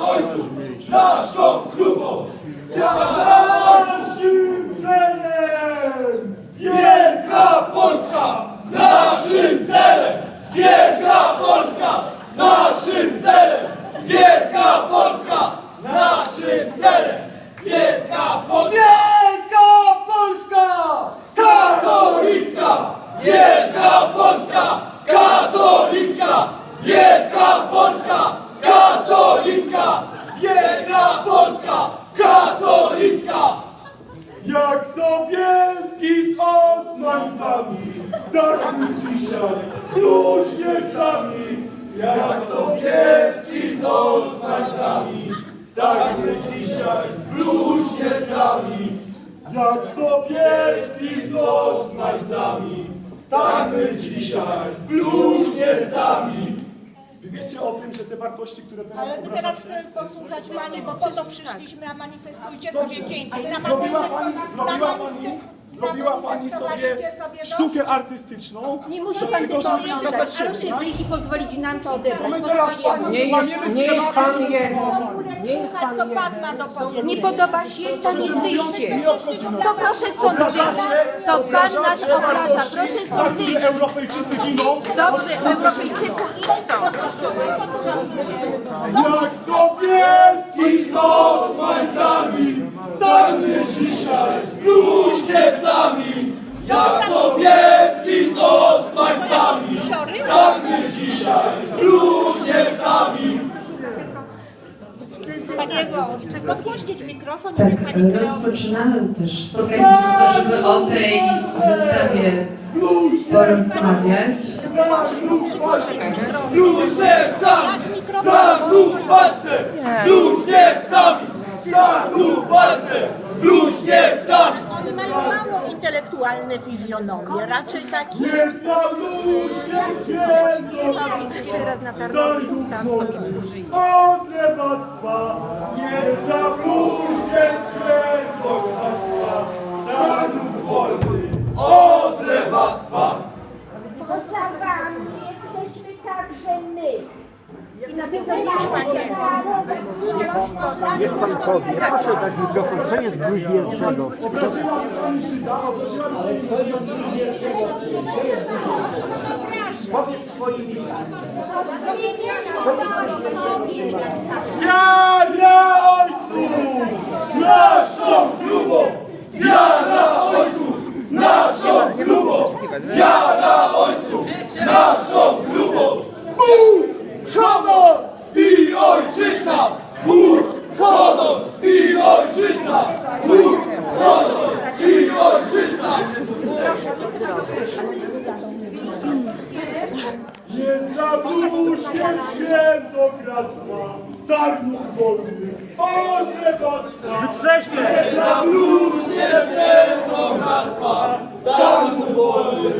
oito, Nós, nós, tak my dzisiaj z bluźniercami. Jak Sobieski z Osmańcami, tak my dzisiaj z bluźniercami. Jak Sobieski z Osmańcami, tak my dzisiaj z bluźniercami. Wy wiecie o tym, że te wartości, które teraz Ale my teraz chcemy posłuchać Pani, bo po to przyszliśmy, a manifestujcie sobie. Na Zrobiła pani, zrobiła pani, zrobiła pani sobie sztukę artystyczną. Nie musi pan tego siebie, Proszę tak? wyjść i pozwolić nam to odebrać My po teraz Nie jest, nie jest pan Nie jest pan co. Pan ma do powiedzenia. Nie podoba się, to mówiąc, wyjście. To proszę stąd wyjść. To pan nas obraża. Proszę stąd wyjść. Europejczycy giną. Dobrze, Europejczyku, idź stąd. Jak Sobieski z Osmańcami, tak my dzisiaj z podgłośnić mikrofon i Tak, kreuje. rozpoczynamy też spotkanie po to, żeby o tej wystawie porozmawiać. Tak lub w walce, z Dać bluźniercami, mikrofon. Intelektualne fizjonomie, raczej takie... Dla bluźnierstwie Idźcie teraz na targowie i tam sobie użyj. Od lewactwa, nie dla bluźnierstw bogactwa, narodów wolny, od lewactwa. Poza wami jesteśmy także my. I na tym zajmujesz Niech pan powie, proszę dać mikrofon, co jest bluźnierczego? Pani Żyda, Powiedz swoimi Wiara Bluźnierstw świętokradztwa, Tarnów wolny, od lewactwa. Wytrzeźmy! Nie dla bluźnierstw świętokradztwa, Tarnów wolny,